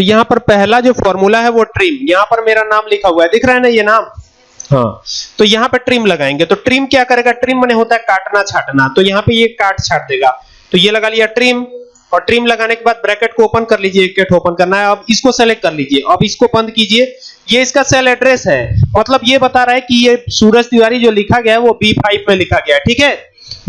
तो यहाँ पर पहला जो फॉर्मूला है वो ट्रिम। यहाँ पर मेरा नाम लिखा हुआ है। दिख रहा है ना ये नाम? हाँ। तो यहाँ पे ट्रिम लगाएँगे। तो ट्रिम क्या करेगा? ट्रिम मैंने होता है काटना छाटना। तो यहाँ पे ये काट छाट देगा। तो ये लगा लिया ट्रिम। और ट्रिम लगाने के बाद ब्रैकेट को ओपन कर लीजिए। कैट ओपन करना है। अब इसको सेलेक्ट कर लीजिए। अब इसको बंद कीजिए। ये इसका सेल एड्रेस है। मतलब ये बता रहा है कि ये सूरज तिवारी जो लिखा गया है, वो B5 में लिखा गया है। ठीक है?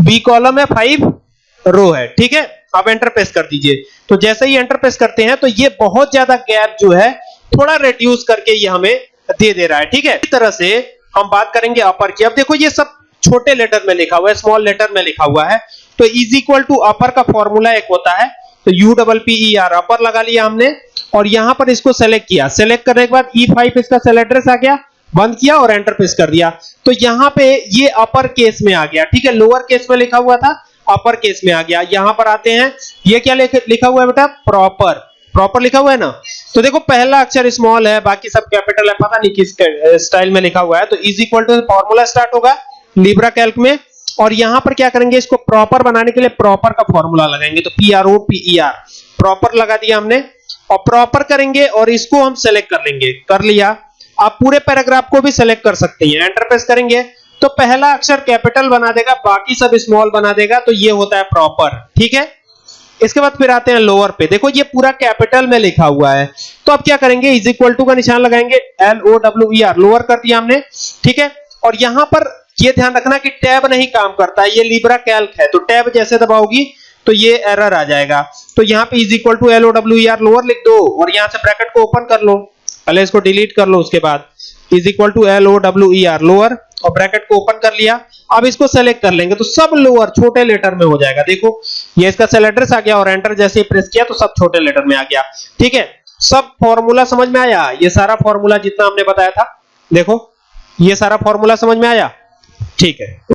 बी कॉलम है फाइव रो है। ठीक है? अब एंटर प्रेस कर दीजिए। तो जैसे ही एंटर प्रेस करते हैं तो ये बहुत ज़्यादा गैप जो है, थोड़ा रिड्यूस करके ये हमें दे दे रहा है, ठीक है? इस तरह से हम बात करेंगे अपर की। अब देखो, ये सब छोटे लेटर में लिखा हुआ है स्मॉल लेटर में लिखा हुआ है। तो इज़ इक्वल टू अपर का फॉर्मूला एक होता है तो U double P E R upper लगा लिया हमने, और यहाँ पर इसको सेलेक्ट किया। सेलेक्ट करने के बाद ई e फाइव इसका सेल एड्रेस आ गया, बंद किया और एंटर प्रेस कर दिया। तो यहाँ पे ये अपर केस में आ गया, ठीक है? लोअर केस में लिखा हुआ था अपर केस में आ गया। यहाँ पर आते हैं। ये क्या लिखा हुआ है बेटा? प्रॉपर प्रॉपर लिखा हुआ है ना? तो देखो, पहला अक्षर स्मॉल है, बाकी सब कैपिटल है। पता नहीं किस स्टाइल में लिखा हुआ है। तो is equal to formula start होगा लिब्रा कैल्क में। और यहाँ पर क्या करेंगे? इसको प्रॉपर बनाने के लिए प्रॉपर का फॉर्मूला लगाएँगे। तो P R O P R proper लगा दिया हमने। और प्रॉपर करेंगे और इसको हम सेलेक्ट कर लेंगे। कर लिया। आप पूरे पैराग्राफ को भी सेलेक्ट कर सकते हैं। एंटर प्रेस करेंगे। तो पहला अक्षर कैपिटल बना देगा, बाकी सब स्मॉल बना देगा तो ये होता है प्रॉपर ठीक है? इसके बाद फिर आते हैं लोअर पे। देखो, ये पूरा कैपिटल में लिखा हुआ है। तो अब क्या करेंगे? इज़ इक्वल टू का निशान लगाएँगे। L O W E R lower कर दिया हमने, ठीक है? और यहाँ पर ये ध्यान रखना कि टैब नहीं काम करता, ये लिब्रा कैल्क है। तो टैब जैसे दबाओगी तो ये एरर आ जाएगा। तो यहाँ पे is equal to L O W E R lower लिख दो, और यहाँ से ब्रैकेट को ओपन कर लो। पहले इसको डिलीट कर लो, उसके बाद is equal to L O W E R lower और ब्रैकेट को ओपन कर लिया। अब इसको सेलेक्ट कर लेंगे तो सब लोअर छोटे लेटर में हो जाएगा। देखो, ये इसका सेल एड्रेस आ गया और एंटर जैसे ही प्रेस किया तो सब छोटे लेटर में आ गया। ठीक है? सब फॉर्मूला समझ में आया? ये सारा फॉर्मूला जितना हमने बताया था, देखो, ये सारा फॉर्मूला समझ में आया? ठीक है।